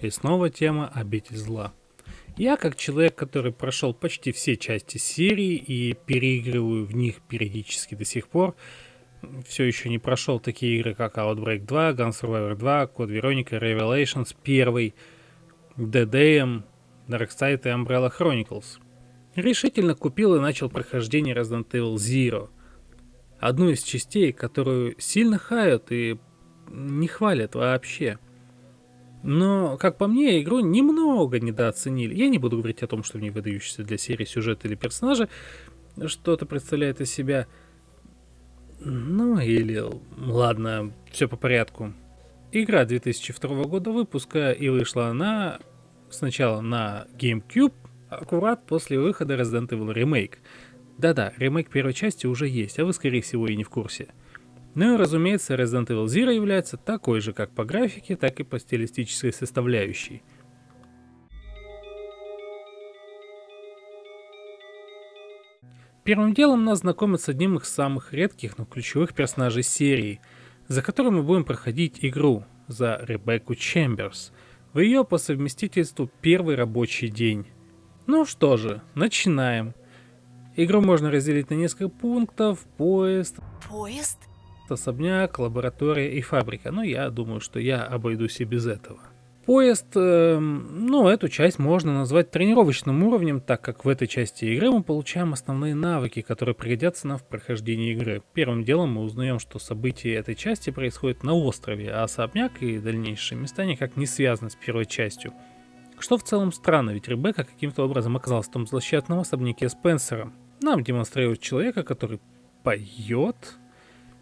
И снова тема «Обитель зла». Я, как человек, который прошел почти все части серии и переигрываю в них периодически до сих пор, все еще не прошел такие игры, как Outbreak 2, Gun Survivor 2, Code Veronica, Revelations 1, DDM, Darkseid и Umbrella Chronicles. Решительно купил и начал прохождение Resident Evil Zero. Одну из частей, которую сильно хают и не хвалят вообще. Но, как по мне, игру немного недооценили. Я не буду говорить о том, что в ней выдающийся для серии сюжет или персонажи что-то представляет из себя. Ну или, ладно, все по порядку. Игра 2002 года выпуска и вышла она сначала на GameCube, аккурат после выхода Resident Evil Remake. Да-да, ремейк первой части уже есть, а вы скорее всего и не в курсе. Ну и разумеется, Resident Evil Zero является такой же как по графике, так и по стилистической составляющей. Первым делом нас знакомят с одним из самых редких, но ключевых персонажей серии, за которым мы будем проходить игру, за Ребекку Чемберс, в ее по совместительству первый рабочий день. Ну что же, начинаем. Игру можно разделить на несколько пунктов, поезд. Поезд? Особняк, лаборатория и фабрика, но я думаю, что я обойдусь и без этого. Поезд, э, ну, эту часть можно назвать тренировочным уровнем, так как в этой части игры мы получаем основные навыки, которые пригодятся нам в прохождении игры. Первым делом мы узнаем, что события этой части происходят на острове, а особняк и дальнейшие места никак не связаны с первой частью. Что в целом странно, ведь Ребекка каким-то образом оказалась в том злосчастном особняке Спенсера. Нам демонстрируют человека, который поет,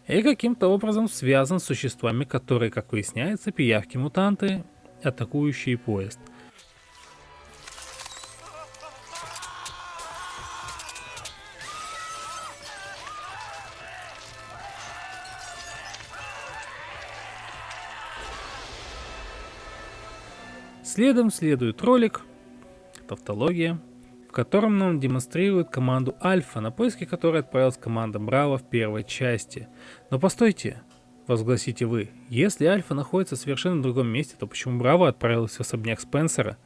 и каким-то образом связан с существами, которые, как выясняется, пиявки-мутанты, атакующие поезд. Следом следует ролик, тавтология, котором нам демонстрируют команду Альфа, на поиски которой отправилась команда Браво в первой части. Но постойте, возгласите вы, если Альфа находится в совершенно другом месте, то почему Браво отправилась в особняк Спенсера?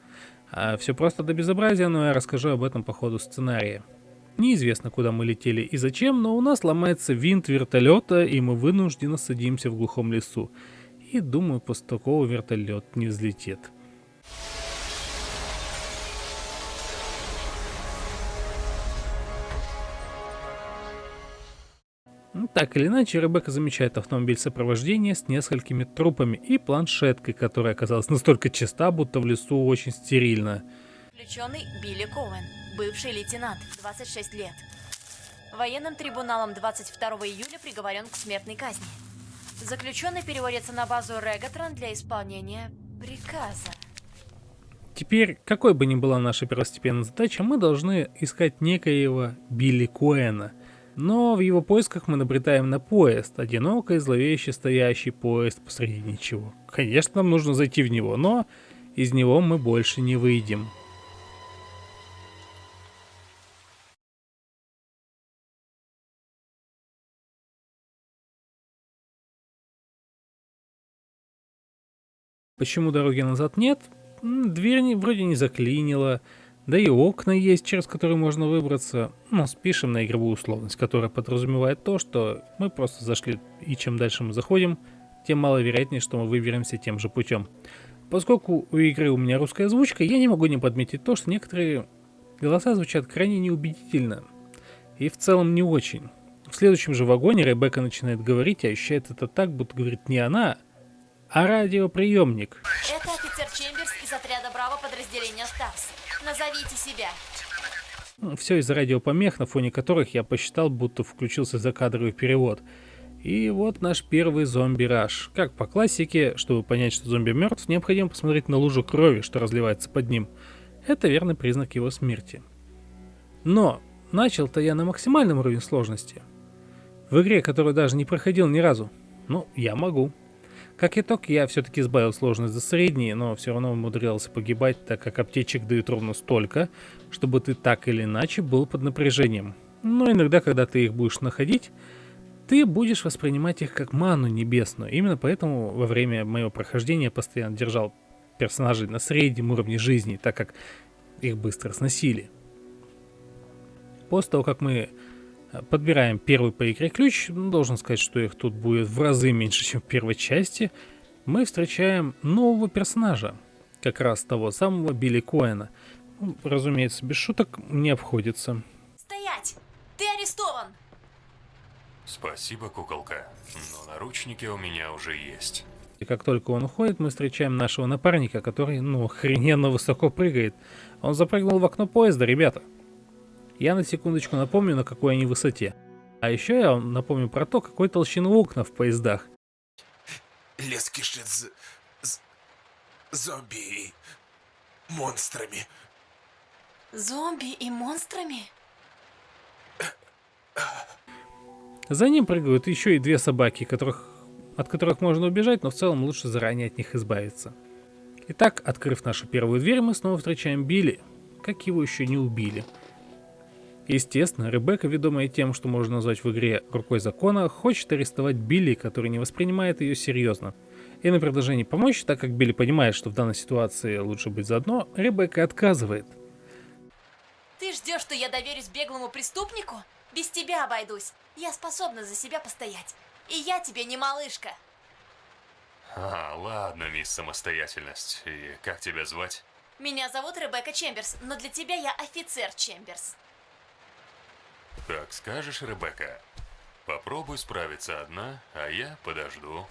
А все просто до безобразия, но я расскажу об этом по ходу сценария. Неизвестно, куда мы летели и зачем, но у нас ломается винт вертолета, и мы вынужденно садимся в глухом лесу. И думаю, после такого вертолет не взлетит. Так или иначе, Ребекка замечает автомобиль сопровождения с несколькими трупами и планшеткой, которая оказалась настолько чиста, будто в лесу очень стерильно. Заключенный Билли Коуэн, бывший лейтенант, 26 лет. Военным трибуналом 22 июля приговорен к смертной казни. Заключенный переводится на базу Регатрон для исполнения приказа. Теперь, какой бы ни была наша первостепенная задача, мы должны искать некоего Билли Коэна – но в его поисках мы набретаем на поезд, одиноко и зловеще стоящий поезд посреди ничего. Конечно, нам нужно зайти в него, но из него мы больше не выйдем. Почему дороги назад нет? Дверь вроде не заклинила, да и окна есть, через которые можно выбраться. Но спишем на игровую условность, которая подразумевает то, что мы просто зашли, и чем дальше мы заходим, тем маловероятнее, что мы выберемся тем же путем. Поскольку у игры у меня русская озвучка, я не могу не подметить то, что некоторые голоса звучат крайне неубедительно. И в целом не очень. В следующем же вагоне Ребекка начинает говорить, а ощущает это так, будто говорит не она, а радиоприемник. Это офицер Чемберс из отряда Браво подразделения Старс. Назовите себя. Все из-за радиопомех, на фоне которых я посчитал, будто включился закадровый перевод. И вот наш первый зомби-раш. Как по классике, чтобы понять, что зомби мертв, необходимо посмотреть на лужу крови, что разливается под ним. Это верный признак его смерти. Но начал-то я на максимальном уровне сложности. В игре, которую даже не проходил ни разу. Ну, я могу. Как итог, я все-таки сбавил сложность до средней, но все равно умудрялся погибать, так как аптечек дают ровно столько, чтобы ты так или иначе был под напряжением. Но иногда, когда ты их будешь находить, ты будешь воспринимать их как ману небесную. Именно поэтому во время моего прохождения я постоянно держал персонажей на среднем уровне жизни, так как их быстро сносили. После того, как мы подбираем первый по игре ключ, ну, должен сказать, что их тут будет в разы меньше, чем в первой части, мы встречаем нового персонажа, как раз того самого Билли Коэна. Ну, разумеется, без шуток не обходится. Стоять! Ты арестован! Спасибо, куколка. Но наручники у меня уже есть. И как только он уходит, мы встречаем нашего напарника, который, ну, охрененно высоко прыгает. Он запрыгнул в окно поезда, ребята. Я на секундочку напомню, на какой они высоте. А еще я вам напомню про то, какой толщину окна в поездах. Лес кишит з... з... зомби и монстрами. Зомби и монстрами? За ним прыгают еще и две собаки, которых, от которых можно убежать, но в целом лучше заранее от них избавиться. Итак, открыв нашу первую дверь, мы снова встречаем Билли, как его еще не убили. Естественно, Ребекка, ведомая тем, что можно назвать в игре рукой закона, хочет арестовать Билли, который не воспринимает ее серьезно. И на предложение помочь, так как Билли понимает, что в данной ситуации лучше быть заодно, Ребекка отказывает. Ты ждешь, что я доверюсь беглому преступнику? Без тебя обойдусь. Я способна за себя постоять. И я тебе не малышка. А, ладно, мисс Самостоятельность. И как тебя звать? Меня зовут Ребекка Чемберс, но для тебя я офицер Чемберс. Как скажешь, Ребекка. Попробуй справиться одна, а я подожду.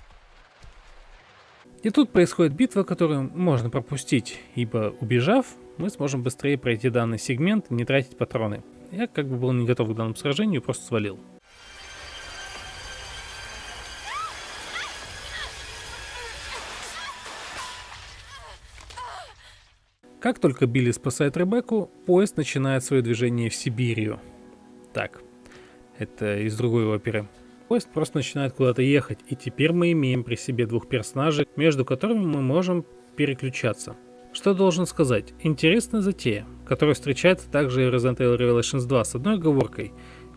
И тут происходит битва, которую можно пропустить, ибо убежав, мы сможем быстрее пройти данный сегмент и не тратить патроны. Я как бы был не готов к данному сражению просто свалил. Как только Билли спасает Ребекку, поезд начинает свое движение в Сибирию. Так, это из другой оперы. Поезд просто начинает куда-то ехать, и теперь мы имеем при себе двух персонажей, между которыми мы можем переключаться. Что должен сказать? Интересная затея, которая встречается также и в Resident Evil Revelations 2 с одной оговоркой.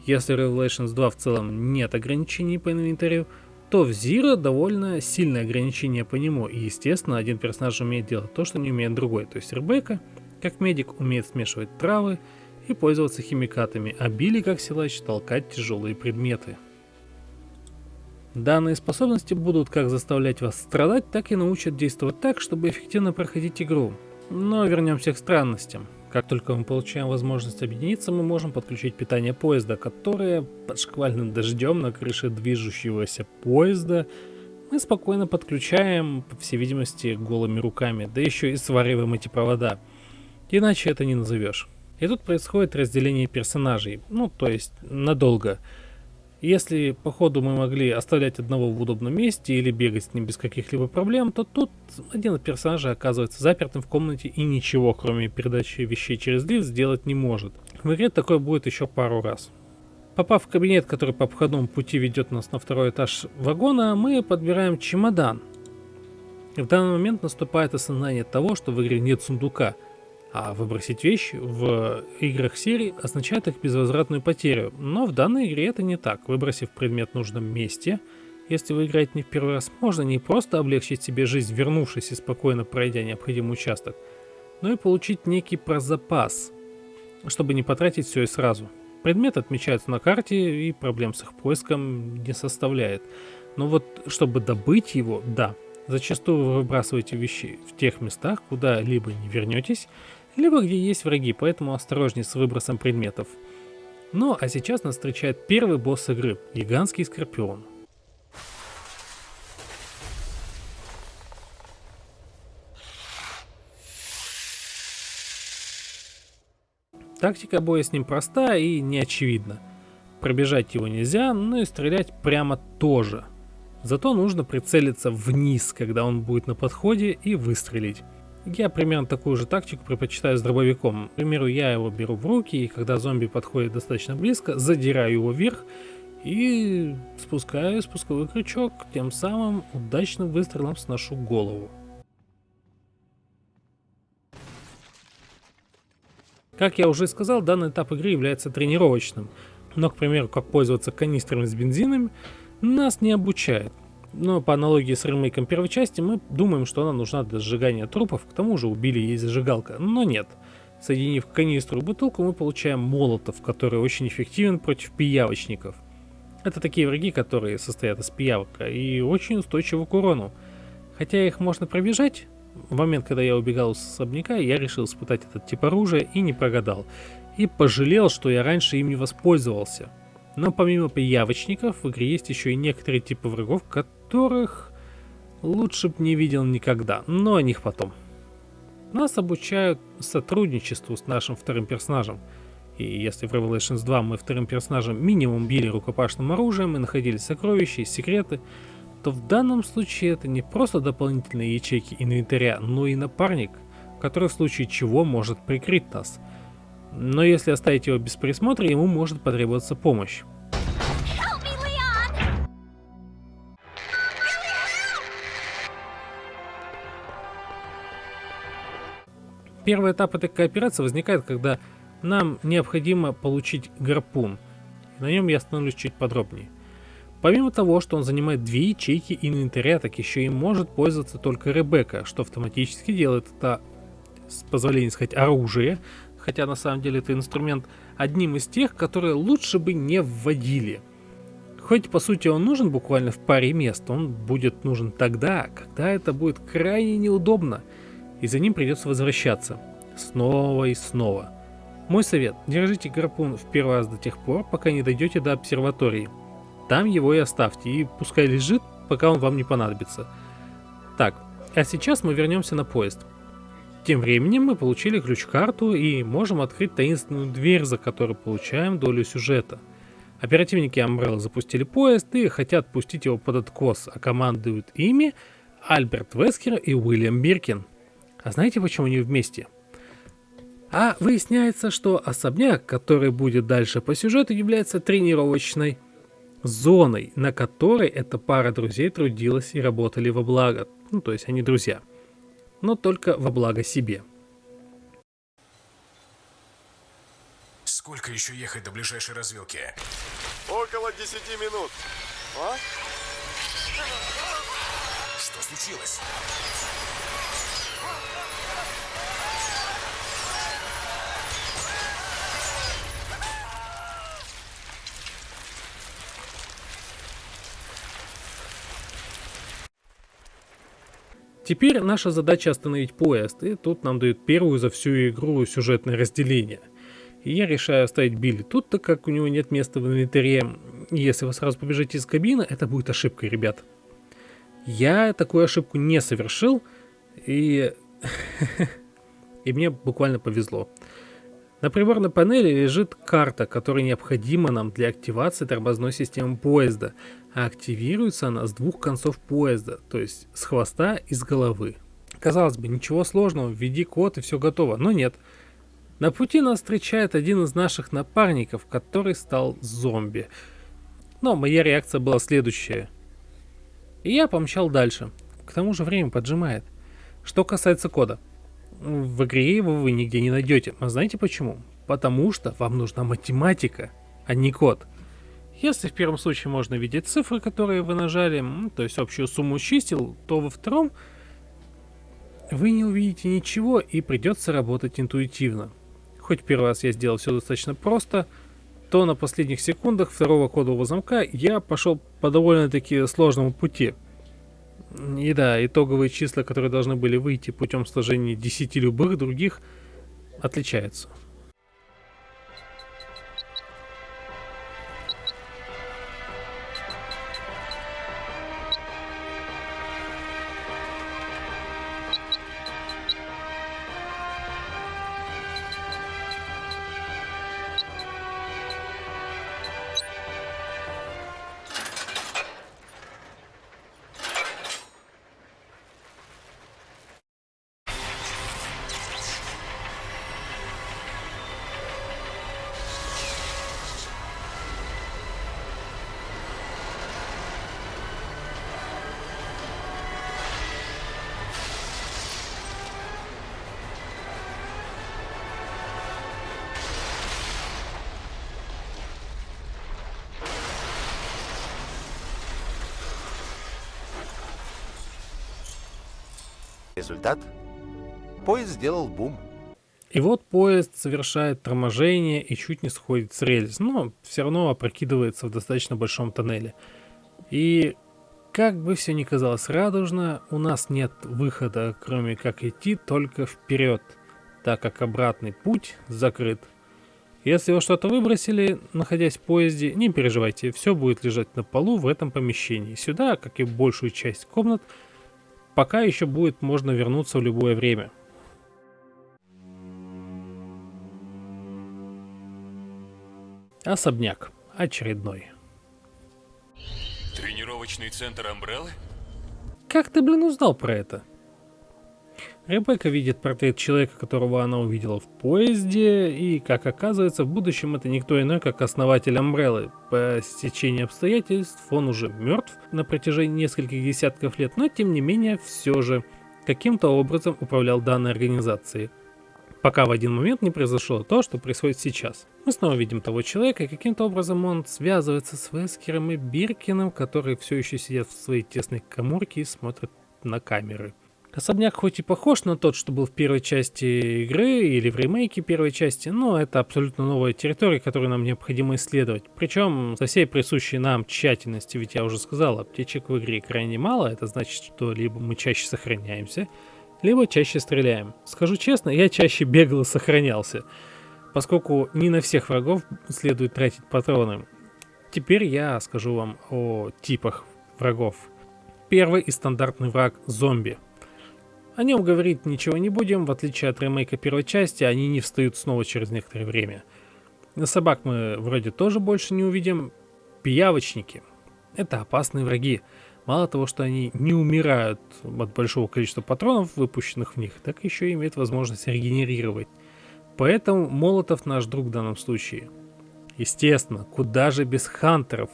Если в Revelations 2 в целом нет ограничений по инвентарю, то в Zero довольно сильное ограничение по нему, и естественно один персонаж умеет делать то, что не умеет другой. То есть Ребекка, как медик, умеет смешивать травы и пользоваться химикатами, а Билли, как силач, толкать тяжелые предметы. Данные способности будут как заставлять вас страдать, так и научат действовать так, чтобы эффективно проходить игру. Но вернемся к странностям. Как только мы получаем возможность объединиться, мы можем подключить питание поезда, которое под шквальным дождем на крыше движущегося поезда мы спокойно подключаем, по всей видимости, голыми руками, да еще и свариваем эти провода. Иначе это не назовешь. И тут происходит разделение персонажей, ну то есть надолго. Если по ходу мы могли оставлять одного в удобном месте или бегать с ним без каких-либо проблем, то тут один из персонажей оказывается запертым в комнате и ничего, кроме передачи вещей через лифт, сделать не может. В игре такое будет еще пару раз. Попав в кабинет, который по обходному пути ведет нас на второй этаж вагона, мы подбираем чемодан. И в данный момент наступает осознание того, что в игре нет сундука – а выбросить вещь в играх серии означает их безвозвратную потерю. Но в данной игре это не так. Выбросив предмет в нужном месте, если вы играете не в первый раз, можно не просто облегчить себе жизнь, вернувшись и спокойно пройдя необходимый участок, но и получить некий прозапас, чтобы не потратить все и сразу. Предмет отмечается на карте и проблем с их поиском не составляет. Но вот чтобы добыть его, да, зачастую вы выбрасываете вещи в тех местах, куда либо не вернетесь, либо где есть враги, поэтому осторожней с выбросом предметов. Ну а сейчас нас встречает первый босс игры, гигантский скорпион. Тактика боя с ним проста и неочевидна. Пробежать его нельзя, но и стрелять прямо тоже. Зато нужно прицелиться вниз, когда он будет на подходе, и выстрелить. Я примерно такую же тактику предпочитаю с дробовиком. К примеру, я его беру в руки, и когда зомби подходит достаточно близко, задираю его вверх и спускаю спусковой крючок, тем самым удачным выстрелом сношу голову. Как я уже сказал, данный этап игры является тренировочным, но, к примеру, как пользоваться канистрами с бензином, нас не обучает. Но по аналогии с ремейком первой части, мы думаем, что она нужна для сжигания трупов, к тому же убили ей зажигалка. Но нет. Соединив канистру и бутылку, мы получаем молотов, который очень эффективен против пиявочников. Это такие враги, которые состоят из пиявок и очень устойчивы к урону. Хотя их можно пробежать, в момент, когда я убегал с особняка, я решил испытать этот тип оружия и не прогадал. И пожалел, что я раньше им не воспользовался. Но помимо пиявочников, в игре есть еще и некоторые типы врагов, которых лучше бы не видел никогда, но о них потом. Нас обучают сотрудничеству с нашим вторым персонажем. И если в Revelations 2 мы вторым персонажем минимум били рукопашным оружием и находили сокровища и секреты, то в данном случае это не просто дополнительные ячейки инвентаря, но и напарник, который в случае чего может прикрыть нас. Но если оставить его без присмотра, ему может потребоваться помощь. Первый этап этой кооперации возникает, когда нам необходимо получить гарпун. На нем я остановлюсь чуть подробнее. Помимо того, что он занимает две ячейки инвентаря, так еще и может пользоваться только Ребекка, что автоматически делает это, с позволения сказать, оружие, хотя на самом деле это инструмент одним из тех, которые лучше бы не вводили. Хоть по сути он нужен буквально в паре мест, он будет нужен тогда, когда это будет крайне неудобно – и за ним придется возвращаться. Снова и снова. Мой совет, держите гарпун в первый раз до тех пор, пока не дойдете до обсерватории. Там его и оставьте, и пускай лежит, пока он вам не понадобится. Так, а сейчас мы вернемся на поезд. Тем временем мы получили ключ-карту и можем открыть таинственную дверь, за которой получаем долю сюжета. Оперативники Umbrella запустили поезд и хотят пустить его под откос, а командуют ими Альберт Вескер и Уильям Биркин. А знаете, почему они вместе? А выясняется, что особняк, который будет дальше по сюжету, является тренировочной зоной, на которой эта пара друзей трудилась и работали во благо. Ну, то есть они друзья. Но только во благо себе. Сколько еще ехать до ближайшей развилки? Около 10 минут. А? Что случилось? Теперь наша задача остановить поезд, и тут нам дают первую за всю игру сюжетное разделение. И я решаю оставить Билли тут, так как у него нет места в инвентаре. Если вы сразу побежите из кабины, это будет ошибкой, ребят. Я такую ошибку не совершил, и... и мне буквально повезло. На приборной панели лежит карта, которая необходима нам для активации тормозной системы поезда, а активируется она с двух концов поезда, то есть с хвоста и с головы. Казалось бы, ничего сложного, введи код и все готово, но нет. На пути нас встречает один из наших напарников, который стал зомби. Но моя реакция была следующая. И я помчал дальше. К тому же время поджимает. Что касается кода – в игре его вы нигде не найдете. А знаете почему? Потому что вам нужна математика, а не код. Если в первом случае можно видеть цифры, которые вы нажали, то есть общую сумму чисел, то во втором вы не увидите ничего и придется работать интуитивно. Хоть первый раз я сделал все достаточно просто, то на последних секундах второго кодового замка я пошел по довольно-таки сложному пути – и да, итоговые числа, которые должны были выйти путем сложения 10 любых других, отличаются. Результат? Поезд сделал бум. И вот поезд совершает торможение и чуть не сходит с рельс, но все равно опрокидывается в достаточно большом тоннеле. И как бы все ни казалось радужно, у нас нет выхода, кроме как идти только вперед, так как обратный путь закрыт. Если вы что-то выбросили, находясь в поезде, не переживайте, все будет лежать на полу в этом помещении. Сюда, как и большую часть комнат, пока еще будет можно вернуться в любое время. Особняк. Очередной. Тренировочный центр Амбреллы? Как ты, блин, узнал про это? Ребекка видит портрет человека, которого она увидела в поезде, и, как оказывается, в будущем это никто иной, как основатель Амбреллы. По стечению обстоятельств он уже мертв на протяжении нескольких десятков лет, но тем не менее все же каким-то образом управлял данной организацией пока в один момент не произошло то, что происходит сейчас. Мы снова видим того человека, и каким-то образом он связывается с Вескером и Биркиным, которые все еще сидят в своей тесной коморке и смотрят на камеры. Особняк хоть и похож на тот, что был в первой части игры или в ремейке первой части, но это абсолютно новая территория, которую нам необходимо исследовать. Причем со всей присущей нам тщательности, ведь я уже сказал, аптечек в игре крайне мало, это значит, что либо мы чаще сохраняемся, либо чаще стреляем. Скажу честно, я чаще бегал и сохранялся, поскольку не на всех врагов следует тратить патроны. Теперь я скажу вам о типах врагов. Первый и стандартный враг – зомби. О нем говорить ничего не будем, в отличие от ремейка первой части, они не встают снова через некоторое время. На собак мы вроде тоже больше не увидим. Пиявочники – это опасные враги. Мало того, что они не умирают от большого количества патронов, выпущенных в них, так еще и имеют возможность регенерировать. Поэтому Молотов наш друг в данном случае. Естественно, куда же без хантеров.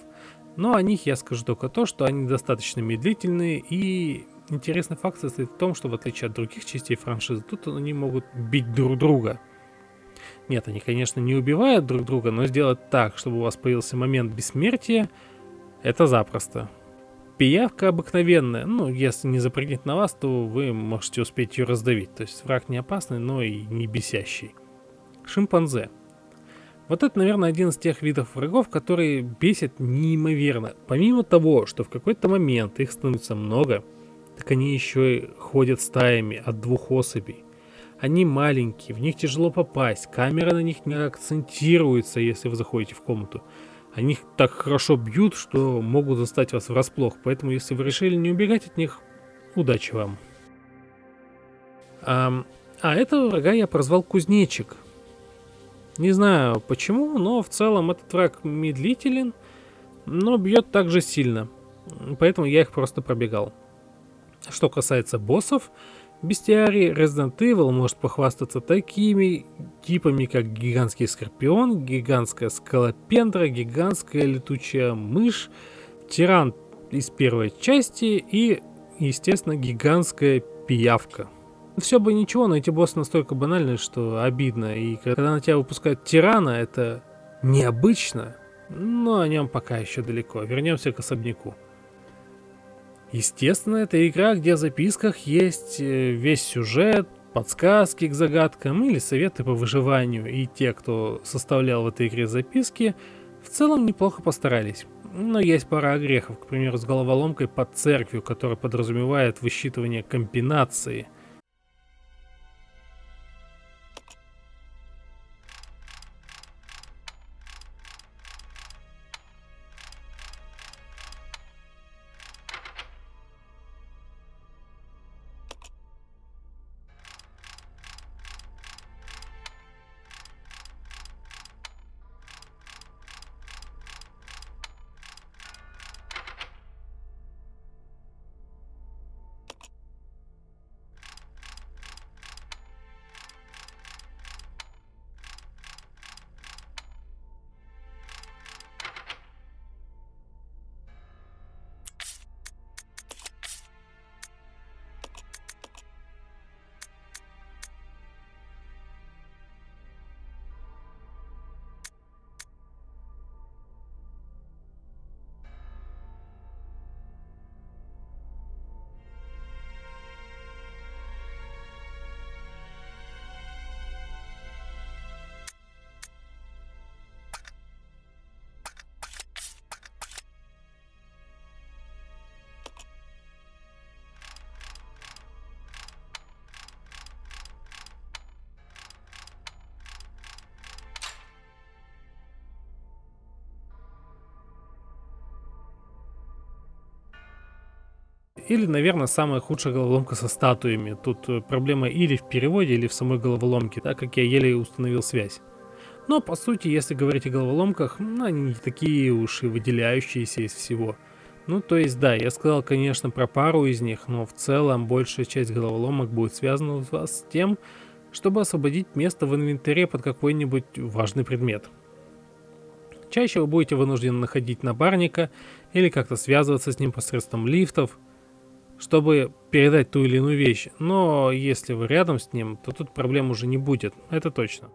Но о них я скажу только то, что они достаточно медлительные и интересный факт состоит в том, что в отличие от других частей франшизы, тут они могут бить друг друга. Нет, они, конечно, не убивают друг друга, но сделать так, чтобы у вас появился момент бессмертия, это запросто. Пиявка обыкновенная, ну, если не запрыгнет на вас, то вы можете успеть ее раздавить. То есть враг не опасный, но и не бесящий. Шимпанзе. Вот это, наверное, один из тех видов врагов, которые бесят неимоверно. Помимо того, что в какой-то момент их становится много, так они еще и ходят стаями от двух особей. Они маленькие, в них тяжело попасть, камера на них не акцентируется, если вы заходите в комнату. Они так хорошо бьют, что могут застать вас врасплох. Поэтому, если вы решили не убегать от них, удачи вам. А, а этого врага я прозвал Кузнечик. Не знаю почему, но в целом этот враг медлителен, но бьет также сильно. Поэтому я их просто пробегал. Что касается боссов, Бестиарий Resident Evil может похвастаться такими типами, как гигантский скорпион, гигантская скалопендра, гигантская летучая мышь, тиран из первой части и, естественно, гигантская пиявка. Все бы ничего, но эти боссы настолько банальные, что обидно. И когда на тебя выпускают тирана, это необычно, но о нем пока еще далеко. Вернемся к особняку. Естественно, это игра, где в записках есть э, весь сюжет, подсказки к загадкам или советы по выживанию. И те, кто составлял в этой игре записки, в целом неплохо постарались. Но есть пара огрехов, к примеру, с головоломкой под церковью, которая подразумевает высчитывание комбинации – Или, наверное, самая худшая головоломка со статуями. Тут э, проблема или в переводе, или в самой головоломке, так как я еле установил связь. Но, по сути, если говорить о головоломках, ну, они не такие уж и выделяющиеся из всего. Ну, то есть, да, я сказал, конечно, про пару из них, но в целом большая часть головоломок будет связана у вас с тем, чтобы освободить место в инвентаре под какой-нибудь важный предмет. Чаще вы будете вынуждены находить напарника или как-то связываться с ним посредством лифтов, чтобы передать ту или иную вещь. Но если вы рядом с ним, то тут проблем уже не будет, это точно.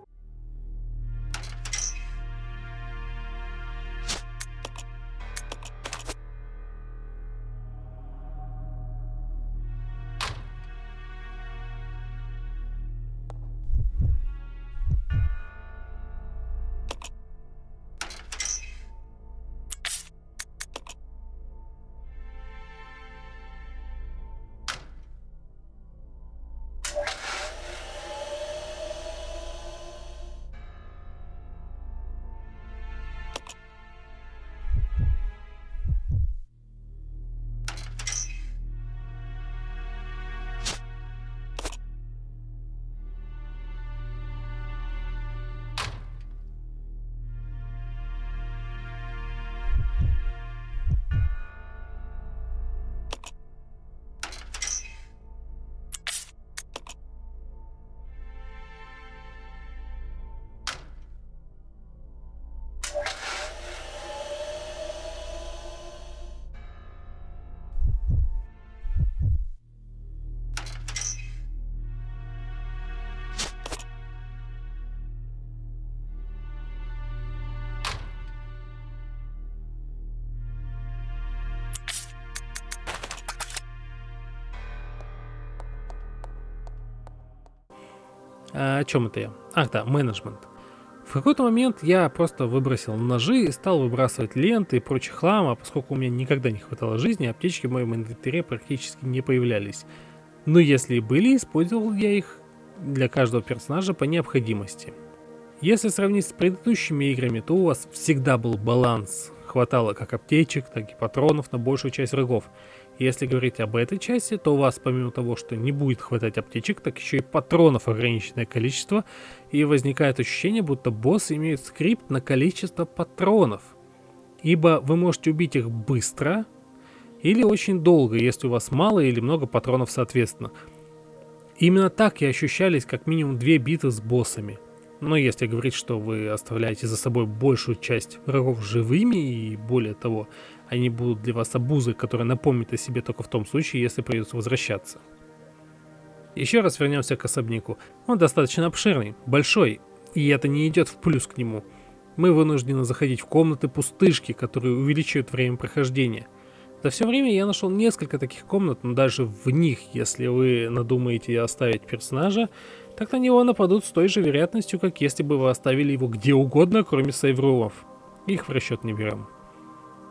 А, о чем это я? Ах да, менеджмент. В какой-то момент я просто выбросил ножи и стал выбрасывать ленты и прочий хлам, а поскольку у меня никогда не хватало жизни, аптечки в моем инвентаре практически не появлялись. Но если и были, использовал я их для каждого персонажа по необходимости. Если сравнить с предыдущими играми, то у вас всегда был баланс. Хватало как аптечек, так и патронов на большую часть врагов. Если говорить об этой части, то у вас помимо того, что не будет хватать аптечек, так еще и патронов ограниченное количество, и возникает ощущение, будто боссы имеют скрипт на количество патронов. Ибо вы можете убить их быстро или очень долго, если у вас мало или много патронов соответственно. Именно так и ощущались как минимум две битвы с боссами. Но если говорить, что вы оставляете за собой большую часть врагов живыми и более того, они будут для вас обузой, которая напомнит о себе только в том случае, если придется возвращаться. Еще раз вернемся к особняку. Он достаточно обширный, большой, и это не идет в плюс к нему. Мы вынуждены заходить в комнаты пустышки, которые увеличивают время прохождения. За все время я нашел несколько таких комнат, но даже в них, если вы надумаете оставить персонажа, так на него нападут с той же вероятностью, как если бы вы оставили его где угодно, кроме сейврумов. Их в расчет не берем.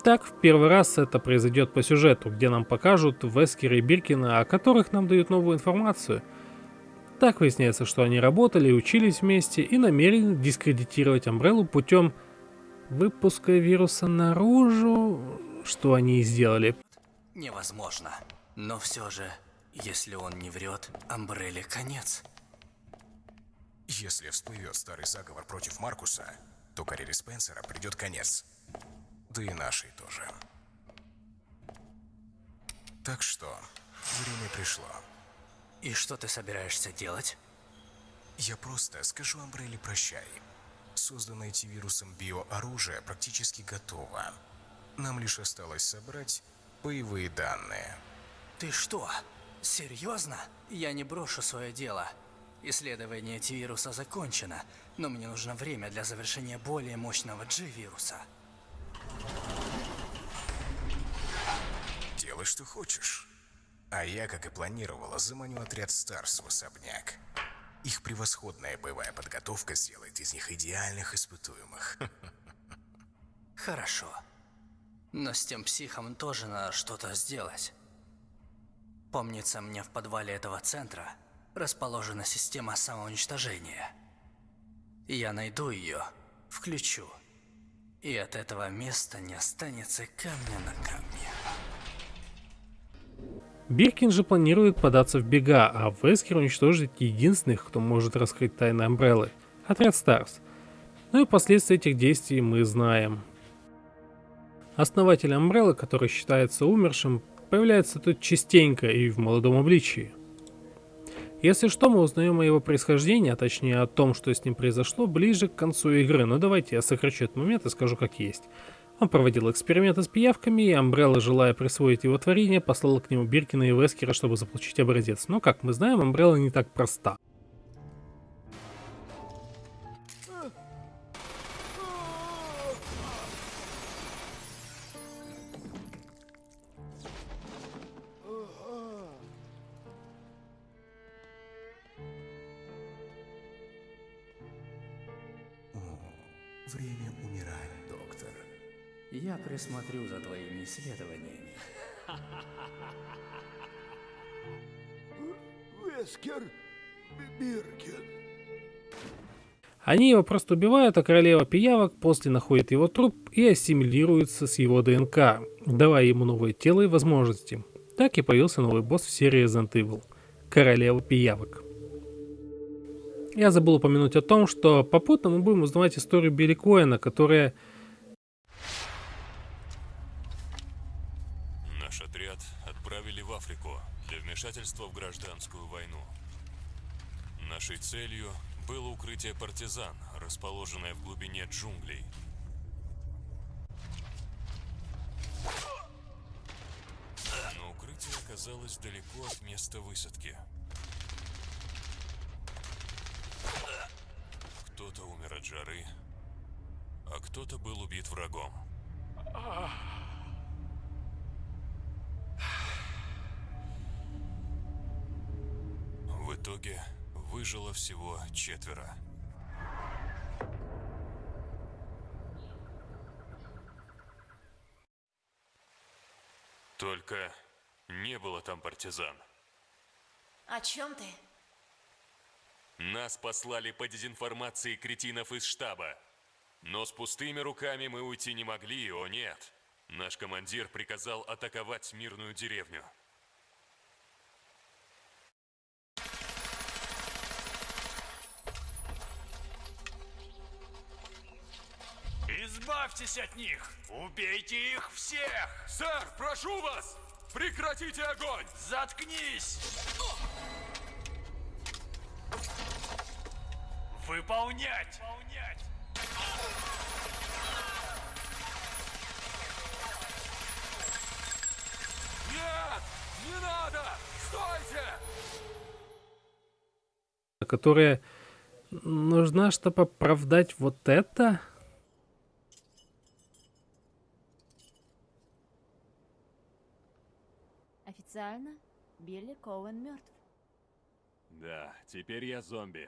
Так, в первый раз это произойдет по сюжету, где нам покажут Вескера и Биркина, о которых нам дают новую информацию. Так выясняется, что они работали и учились вместе и намерены дискредитировать Амбреллу путем выпуска вируса наружу, что они и сделали. Невозможно. Но все же, если он не врет, Амбрелле конец. Если всплывет старый заговор против Маркуса, то карьере Спенсера придет конец да и нашей тоже. Так что, время пришло. И что ты собираешься делать? Я просто скажу Амбрелле прощай. Созданное антивирусом биооружие практически готово. Нам лишь осталось собрать боевые данные. Ты что? Серьезно? Я не брошу свое дело. Исследование антивируса закончено, но мне нужно время для завершения более мощного G-вируса. Делай, что хочешь. А я, как и планировала, заманю отряд Старс в особняк. Их превосходная боевая подготовка сделает из них идеальных испытуемых. Хорошо. Но с тем психом тоже надо что-то сделать. Помнится мне, в подвале этого центра расположена система самоуничтожения. Я найду ее, включу. И от этого места не останется камня на камне. Биркин же планирует податься в бега, а Вескер уничтожить единственных, кто может раскрыть тайны Амбреллы – отряд Старс. Ну и последствия этих действий мы знаем. Основатель Амбреллы, который считается умершим, появляется тут частенько и в молодом обличии. Если что, мы узнаем о его происхождении, а точнее о том, что с ним произошло, ближе к концу игры, но давайте я сокращу этот момент и скажу как есть. Он проводил эксперименты с пиявками, и Амбрелла, желая присвоить его творение, послала к нему Биркина и Вескера, чтобы заполучить образец. Но, как мы знаем, Амбрелла не так проста. Я присмотрю за твоими исследованиями. Вескер Биркин. Они его просто убивают, а королева пиявок после находит его труп и ассимилируется с его ДНК, давая ему новое тело и возможности. Так и появился новый босс в серии Resident Evil – королева пиявок. Я забыл упомянуть о том, что попутно мы будем узнавать историю Билли Коэна, которая Наш отряд отправили в Африку для вмешательства в гражданскую войну. Нашей целью было укрытие партизан, расположенное в глубине джунглей. Но укрытие оказалось далеко от места высадки. Кто-то умер от жары, а кто-то был убит врагом. Всего четверо. Только не было там партизан. О чем ты? Нас послали по дезинформации кретинов из штаба. Но с пустыми руками мы уйти не могли, о нет. Наш командир приказал атаковать мирную деревню. Избавьтесь от них! Убейте их всех! Сэр, прошу вас! Прекратите огонь! Заткнись! Выполнять! Выполнять! Нет! Не надо! Стойте! которая нужна, чтобы оправдать вот это. Официально Билли Коуэн мертв. Да, теперь я зомби.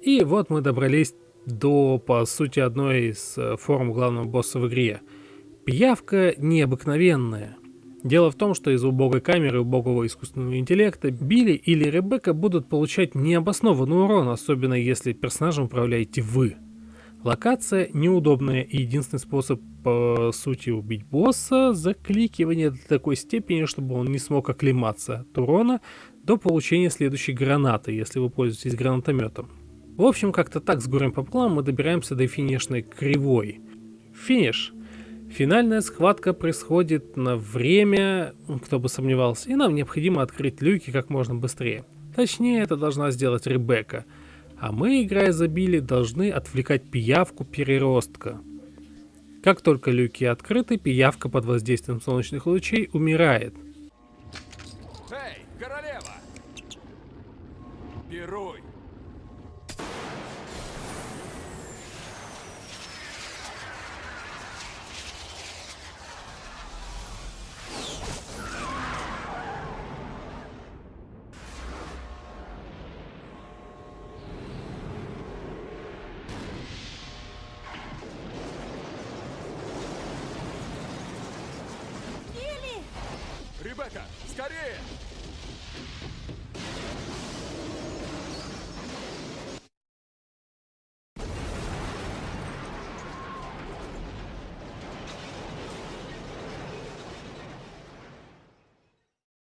И вот мы добрались до, по сути, одной из э, форм главного босса в игре. Пиявка необыкновенная. Дело в том, что из убогой камеры убогого искусственного интеллекта Билли или Ребекка будут получать необоснованный урон, особенно если персонажем управляете вы. Локация неудобная и единственный способ, по сути, убить босса – закликивание до такой степени, чтобы он не смог оклематься от урона до получения следующей гранаты, если вы пользуетесь гранатометом. В общем, как-то так с горем пополам мы добираемся до финишной кривой. Финиш. Финальная схватка происходит на время, кто бы сомневался, и нам необходимо открыть люки как можно быстрее. Точнее, это должна сделать Ребекка. А мы, играя за Билли, должны отвлекать пиявку переростка. Как только люки открыты, пиявка под воздействием солнечных лучей умирает.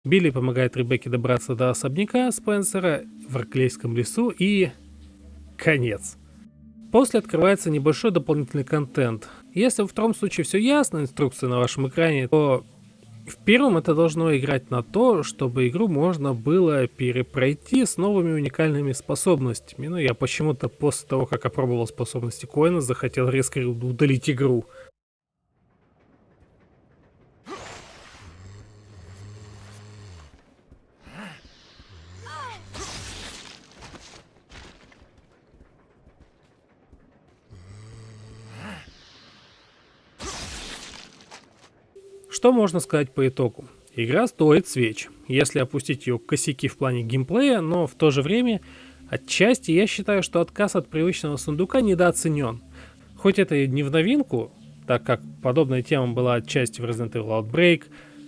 Билли помогает Ребекке добраться до особняка Спенсера в Арклейском лесу и... конец. После открывается небольшой дополнительный контент. Если во втором случае все ясно, инструкция на вашем экране, то в первом это должно играть на то, чтобы игру можно было перепройти с новыми уникальными способностями. Ну, я почему-то после того, как опробовал способности Коина, захотел резко удалить игру. Что можно сказать по итогу? Игра стоит свеч, если опустить ее косяки в плане геймплея, но в то же время отчасти я считаю, что отказ от привычного сундука недооценен. Хоть это и не в новинку, так как подобная тема была отчасти в Resident Evil Outbreak,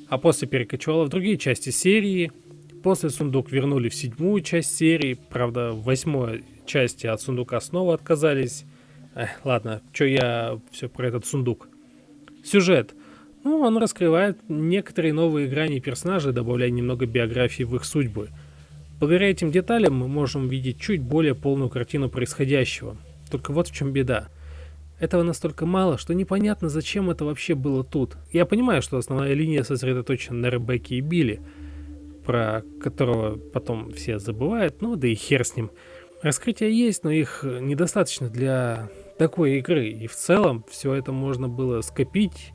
а после перекочевала в другие части серии. После сундук вернули в седьмую часть серии, правда в восьмой части от сундука снова отказались. Эх, ладно, что я все про этот сундук. Сюжет. Ну, он раскрывает некоторые новые грани персонажей, добавляя немного биографии в их судьбы. Благодаря этим деталям мы можем видеть чуть более полную картину происходящего. Только вот в чем беда. Этого настолько мало, что непонятно, зачем это вообще было тут. Я понимаю, что основная линия сосредоточена на Ребекке и Билли, про которого потом все забывают, ну да и хер с ним. Раскрытия есть, но их недостаточно для такой игры. И в целом все это можно было скопить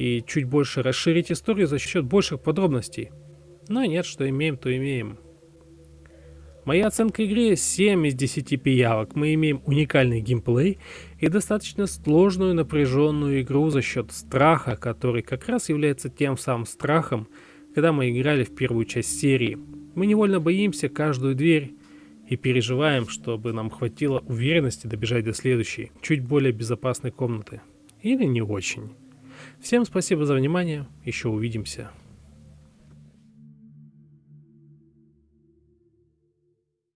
и чуть больше расширить историю за счет больших подробностей. Но нет, что имеем, то имеем. Моя оценка игре 7 из 10 пиявок. Мы имеем уникальный геймплей и достаточно сложную напряженную игру за счет страха, который как раз является тем самым страхом, когда мы играли в первую часть серии. Мы невольно боимся каждую дверь и переживаем, чтобы нам хватило уверенности добежать до следующей, чуть более безопасной комнаты. Или не очень. Всем спасибо за внимание, еще увидимся.